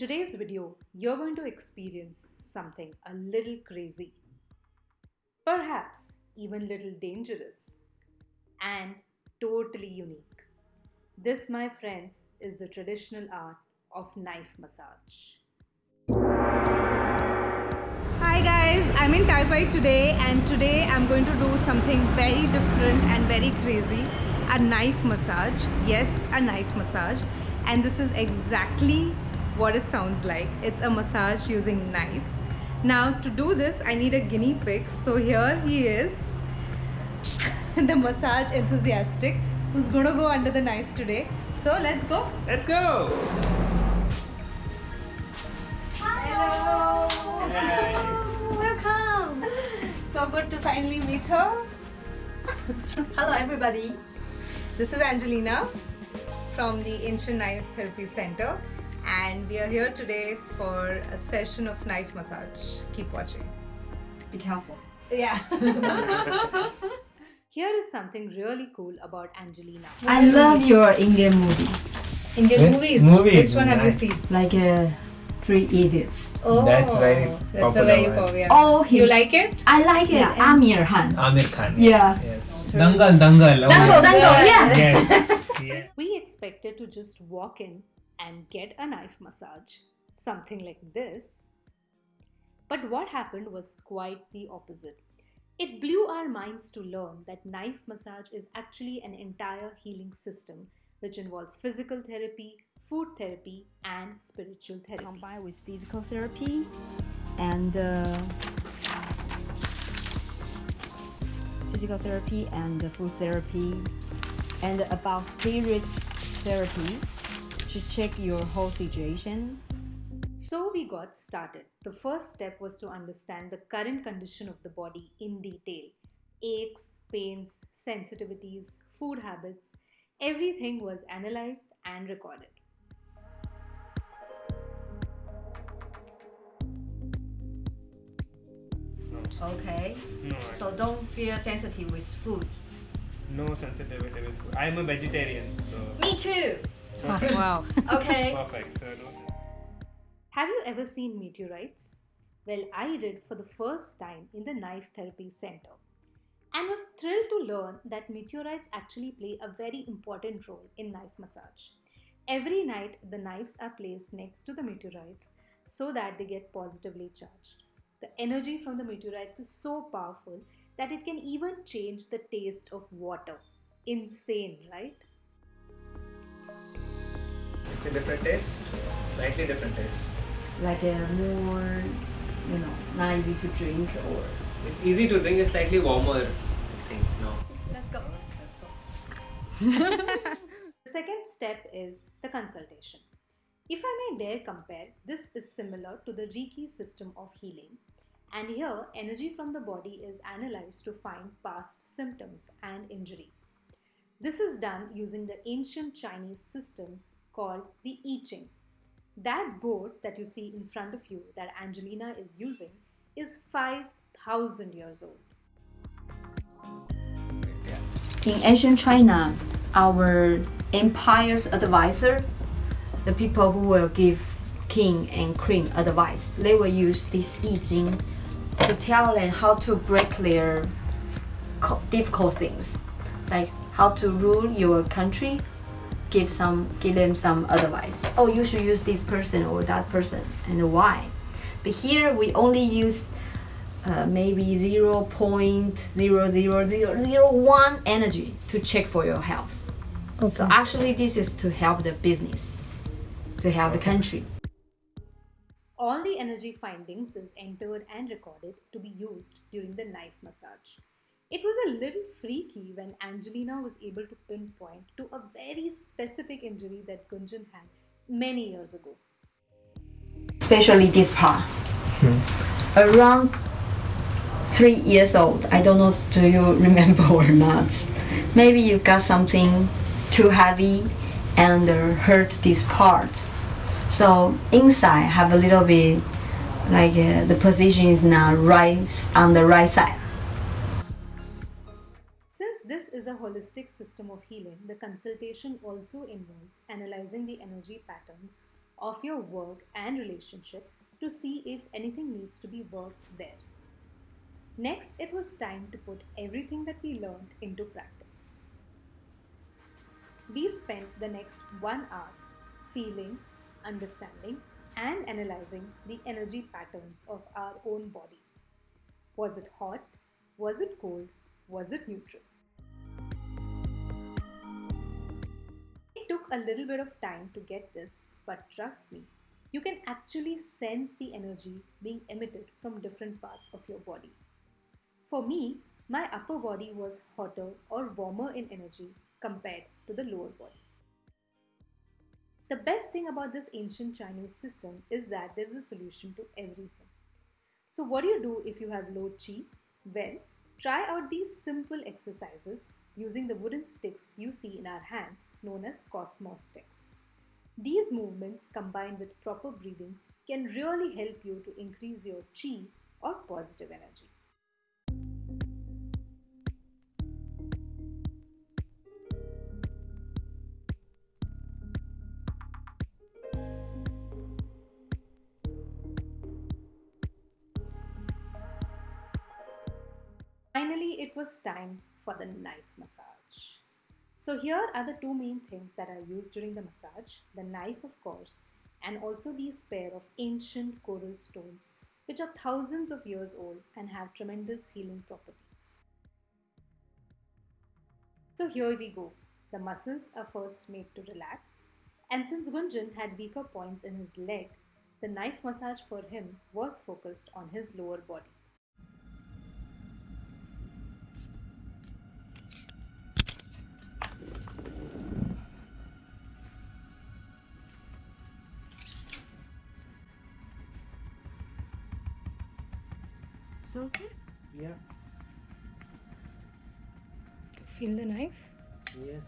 today's video, you're going to experience something a little crazy, perhaps even little dangerous, and totally unique. This, my friends, is the traditional art of knife massage. Hi guys, I'm in Taipei today and today I'm going to do something very different and very crazy a knife massage. Yes, a knife massage. And this is exactly what it sounds like. It's a massage using knives. Now to do this, I need a guinea pig. So here he is, the massage enthusiastic who's gonna go under the knife today. So let's go. Let's go! Hello. Welcome. So good to finally meet her. Hello everybody. This is Angelina from the Ancient Knife Therapy Center and we are here today for a session of knife massage. Keep watching. Be careful. Yeah. Here is something really cool about Angelina. I love your Indian movie, Indian Eh? movies. Movies, Which one have you seen? like uh, Three Idiots. Oh, That's very That's a very one. popular. Oh, You like it? I like it. Aamir Khan. Aamir Khan. Yeah. Yes. Dangal, Dangal. Oh Dango, my- Dango, yeah. Yes. yeah. We expected to just walk in and get a knife massage, something like this. But what happened was quite the opposite. It blew our minds to learn that knife massage is actually an entire healing system which involves physical therapy, food therapy, and spiritual therapy. Combined with physical therapy and uh, physical therapy and food therapy and about spirit therapy to check your whole situation So we got started. The first step was to understand the current condition of the body in detail aches, pains, sensitivities, food habits. Everything was analyzed and recorded. okay No, so don't feel sensitive with food no sensitivity with food. I'm a vegetarian, so me too wow. okay perfect. So no. Have you ever seen meteorites? Well, I did for the first time in the Knife Therapy Center and was thrilled to learn that meteorites actually play a very important role in knife massage. Every night, the knives are placed next to the meteorites so that they get positively charged. The energy from the meteorites is so powerful that it can even change the taste of water. Insane, right? It's a different taste, slightly different taste. like a more you know not easy to drink or It's easy to drink. It's slightly warmer. I think no. let's go The second step is the consultation. If I may dare compare, this is similar to the Reiki system of healing. And here, energy from the body is analyzed to find past symptoms and injuries. This is done using the ancient Chinese system called the I Ching. That board that you see in front of you that Angelina is using is 5000 years old. In ancient China, our empire's advisor, the people who will give king and queen advice, they will use this I Ching to tell them how to break their difficult things, like how to rule your country. Give some, give them some advice. Oh, you should use this person or that person, and why? But here we only use uh, maybe 0.00001 energy to check for your health. So actually this is to help the business, to help the country. All the energy findings is entered and recorded to be used during the knife massage. It was a little freaky when Angelina was able to pinpoint to a very specific injury that Gunjan had many years ago. Especially this part. Around three years old. I don't know do you remember or not. Maybe you got something too heavy and uh, hurt this part. So inside have a little bit like uh, the position is not right on the right side. Is a holistic system of healing, the consultation also involves analyzing the energy patterns of your work and relationship to see if anything needs to be worked there. Next, it was time to put everything that we learned into practice. We spent the next one hour feeling, understanding, and analyzing the energy patterns of our own body. Was it hot? Was it cold? Was it neutral? Took a little bit of time to get this, but trust me, you can actually sense the energy being emitted from different parts of your body. For me, my upper body was hotter or warmer in energy compared to the lower body. The best thing about this ancient Chinese system is that there is a solution to everything. So, what do you do if you have low chi? Well, try out these simple exercises using the wooden sticks you see in our hands, known as Cosmos sticks. These movements combined with proper breathing can really help you to increase your chi or positive energy. Finally, it was time for the knife massage. So, here are the two main things that are used during the massage the knife, of course, and also these pair of ancient coral stones, which are thousands of years old and have tremendous healing properties. So, here we go. The muscles are first made to relax, and since Gunjan had weaker points in his leg, the knife massage for him was focused on his lower body. So okay? Yeah. Feel the knife? Yes.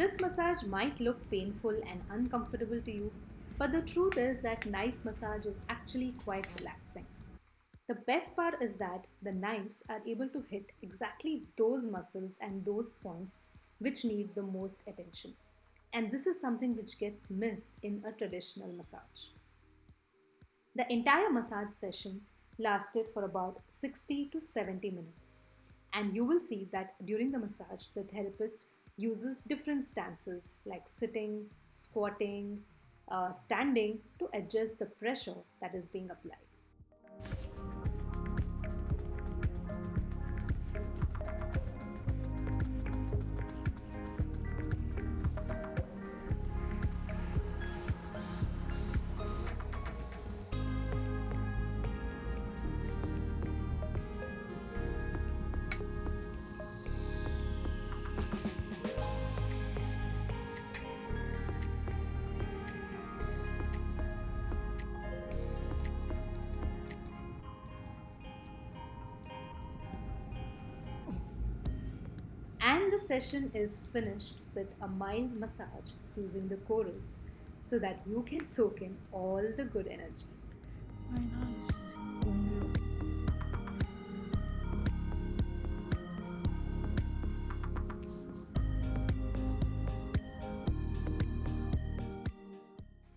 This massage might look painful and uncomfortable to you, but the truth is that knife massage is actually quite relaxing. The best part is that the knives are able to hit exactly those muscles and those points which need the most attention. And this is something which gets missed in a traditional massage. The entire massage session lasted for about 60 to 70 minutes. And you will see that during the massage, the therapist uses different stances like sitting, squatting, uh, standing to adjust the pressure that is being applied. Session is finished with a mild massage using the corals so that you can soak in all the good energy. Very nice.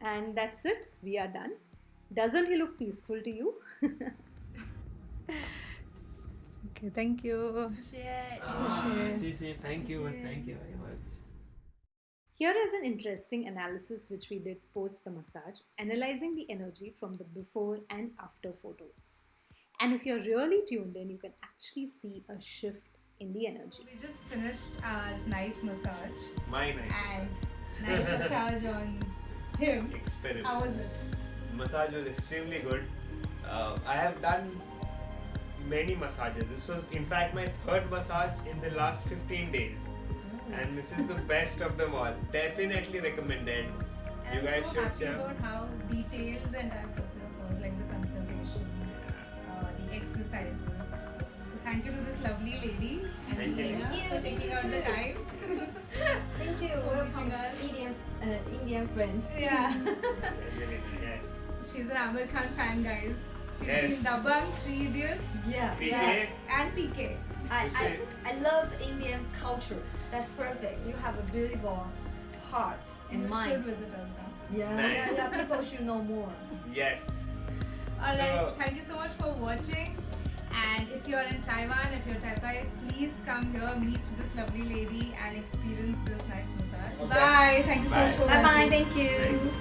And that's it, we are done. Doesn't he look peaceful to you? okay, thank you. See, see, thank you, thank you very much. Here is an interesting analysis which we did post the massage, analyzing the energy from the before and after photos. And if you're really tuned in, you can actually see a shift in the energy. We just finished our knife massage My night. and knife massage on him. Experiment. How was it? Massage was extremely good. Uh, I have done many massages. This was, in fact, my third massage in the last 15 days. and this is the best of them all. Definitely recommended. And You I'm guys so should happy jump. about how detailed the entire process was, like the consultation, uh, the exercises. So thank you to this lovely lady, Thank you. Angelina, Thank you. for taking out the time. Thank you. Welcome, meeting us. Indian uh, Indian friend. Yeah. Yes. She's an Aamir Khan fan, guys. She's Yes. seen Dabangg, Three Idiots, Yeah. PK. yeah. and PK. I, I, I love Indian culture. That's perfect. You have a beautiful heart and you mind. should visit us now. Yeah, Nice. yeah, yeah. People should know more. Yes. Alright, So- thank you so much for watching. And if you're in Taiwan, if you're Taipei, please come here, meet this lovely lady, and experience this night massage. Okay. Bye. Thank you so much Bye. for Bye bye. Thank you. Thank you.